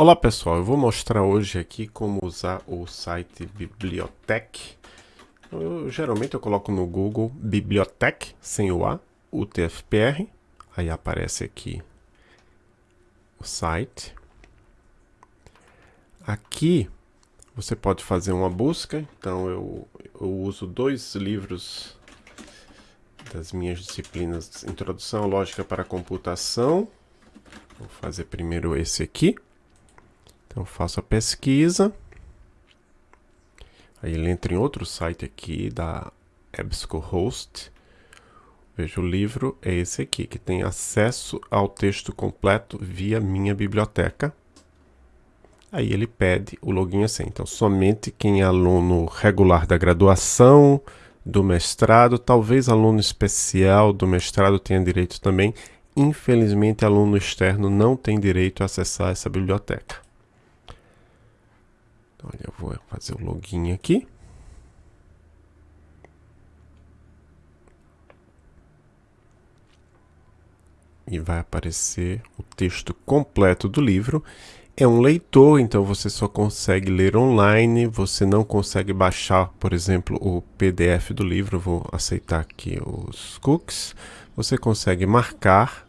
Olá pessoal, eu vou mostrar hoje aqui como usar o site Bibliotech. Eu, geralmente eu coloco no Google Bibliotech, sem o A, UTFPR, aí aparece aqui o site. Aqui você pode fazer uma busca, então eu, eu uso dois livros das minhas disciplinas Introdução à Lógica para Computação. Vou fazer primeiro esse aqui. Então faço a pesquisa. Aí ele entra em outro site aqui da EBSCOhost. Veja, o livro é esse aqui, que tem acesso ao texto completo via minha biblioteca. Aí ele pede o login senha. Então, somente quem é aluno regular da graduação, do mestrado, talvez aluno especial do mestrado tenha direito também. Infelizmente, aluno externo não tem direito a acessar essa biblioteca. Olha, eu vou fazer o login aqui. E vai aparecer o texto completo do livro. É um leitor, então você só consegue ler online, você não consegue baixar, por exemplo, o PDF do livro. Vou aceitar aqui os cookies. Você consegue marcar,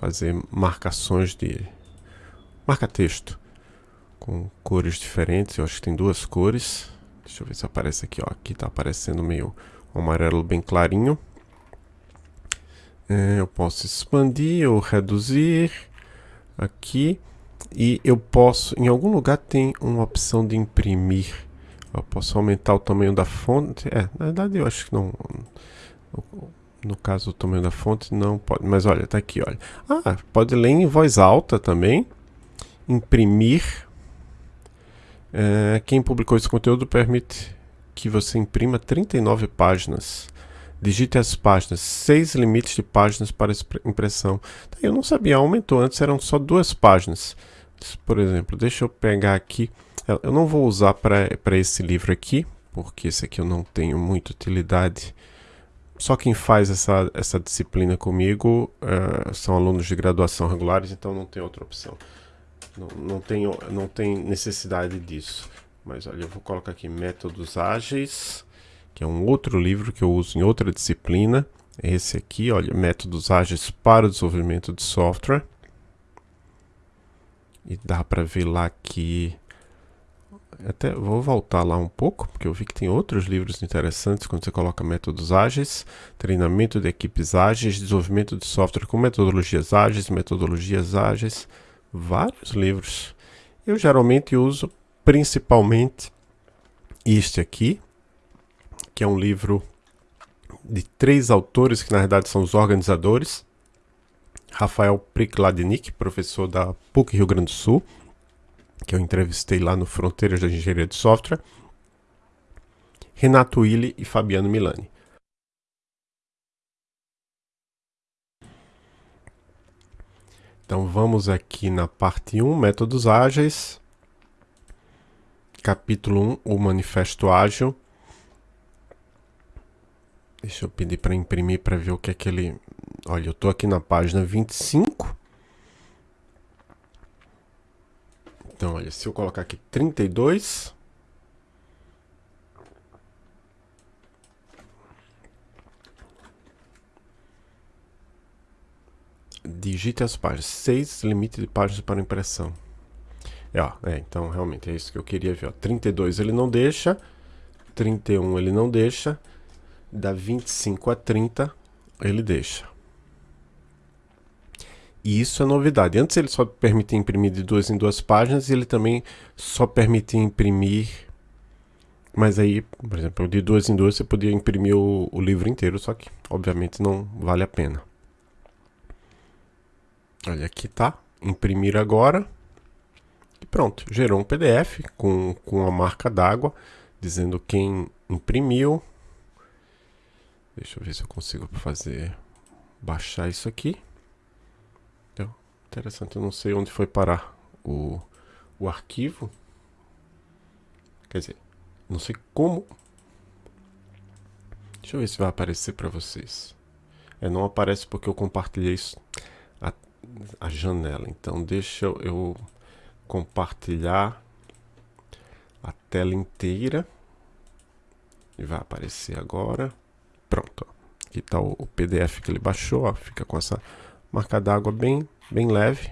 fazer marcações de marca-texto com cores diferentes. Eu acho que tem duas cores. Deixa eu ver se aparece aqui. Ó. Aqui está aparecendo meio amarelo bem clarinho. É, eu posso expandir ou reduzir aqui. E eu posso, em algum lugar tem uma opção de imprimir. Eu posso aumentar o tamanho da fonte. É, na verdade eu acho que não. No caso, o tamanho da fonte não pode. Mas olha, tá aqui, olha. Ah, pode ler em voz alta também. Imprimir é, quem publicou esse conteúdo permite que você imprima 39 páginas. Digite as páginas, seis limites de páginas para impressão. Tá, eu não sabia, aumentou. Antes eram só duas páginas. Por exemplo, deixa eu pegar aqui. Eu não vou usar para esse livro aqui, porque esse aqui eu não tenho muita utilidade. Só quem faz essa, essa disciplina comigo uh, são alunos de graduação regulares, então não tem outra opção. Não, não, tenho, não tem necessidade disso. Mas olha, eu vou colocar aqui Métodos Ágeis, que é um outro livro que eu uso em outra disciplina. Esse aqui, olha, Métodos Ágeis para o Desenvolvimento de Software. E dá para ver lá que... Até vou voltar lá um pouco, porque eu vi que tem outros livros interessantes quando você coloca métodos ágeis, treinamento de equipes ágeis, desenvolvimento de software com metodologias ágeis, metodologias ágeis vários livros. Eu geralmente uso principalmente este aqui, que é um livro de três autores que na verdade são os organizadores. Rafael Prikladnik, professor da PUC Rio Grande do Sul, que eu entrevistei lá no Fronteiras da Engenharia de Software. Renato Willi e Fabiano Milani. Então vamos aqui na parte 1, métodos ágeis. Capítulo 1, o manifesto ágil. Deixa eu pedir para imprimir para ver o que é que ele... Olha, eu estou aqui na página 25. Então, olha, se eu colocar aqui 32... digite as páginas. 6 limite de páginas para impressão. É, ó, é, então realmente é isso que eu queria ver. Ó. 32 ele não deixa, 31 ele não deixa, da 25 a 30 ele deixa. E isso é novidade. Antes ele só permitia imprimir de duas em duas páginas e ele também só permitia imprimir. Mas aí, por exemplo, de duas em duas você podia imprimir o, o livro inteiro, só que obviamente não vale a pena. Olha, aqui tá. Imprimir agora. E pronto, gerou um PDF com, com a marca d'água, dizendo quem imprimiu. Deixa eu ver se eu consigo fazer, baixar isso aqui. Então, interessante, eu não sei onde foi parar o, o arquivo. Quer dizer, não sei como. Deixa eu ver se vai aparecer para vocês. É, não aparece porque eu compartilhei isso a janela. Então deixa eu, compartilhar a tela inteira. E vai aparecer agora. Pronto. Aqui está o, o, PDF que ele baixou. Ó. Fica com essa marca d'água bem, bem leve.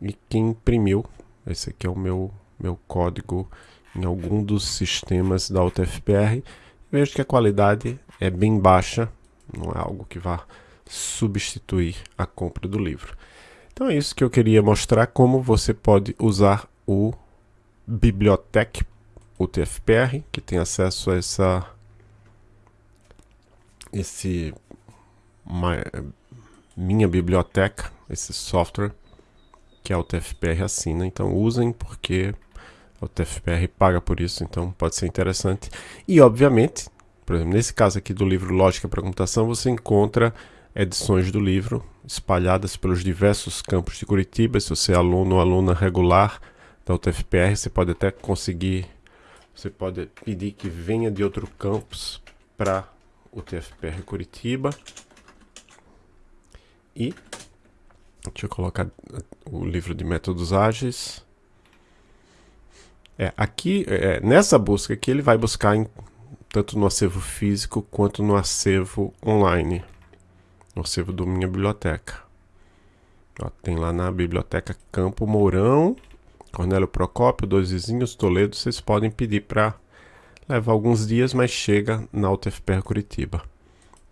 E quem imprimiu, esse aqui é o meu, meu código em algum dos sistemas da UTFPR. Vejo que a qualidade é bem baixa. Não é algo que vá substituir a compra do livro. Então é isso que eu queria mostrar, como você pode usar o Bibliotec UTFPR, que tem acesso a essa esse minha biblioteca, esse software que a UTFPR assina. Então usem porque a UTFPR paga por isso, então pode ser interessante. E obviamente, por exemplo, nesse caso aqui do livro Lógica para Computação, você encontra edições do livro espalhadas pelos diversos campos de Curitiba. Se você é aluno ou aluna regular da UTFPR, você pode até conseguir, você pode pedir que venha de outro campus para o TFPR Curitiba. E deixa eu colocar o livro de métodos ágeis. É, aqui, é, nessa busca aqui, ele vai buscar em, tanto no acervo físico quanto no acervo online acervo do Minha Biblioteca. Ó, tem lá na biblioteca Campo Mourão, Cornélio Procópio, Dois Vizinhos, Toledo. Vocês podem pedir para levar alguns dias, mas chega na UTFPR Curitiba.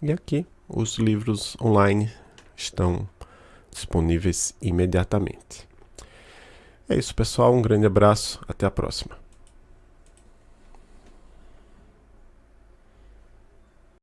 E aqui os livros online estão disponíveis imediatamente. É isso, pessoal. Um grande abraço. Até a próxima.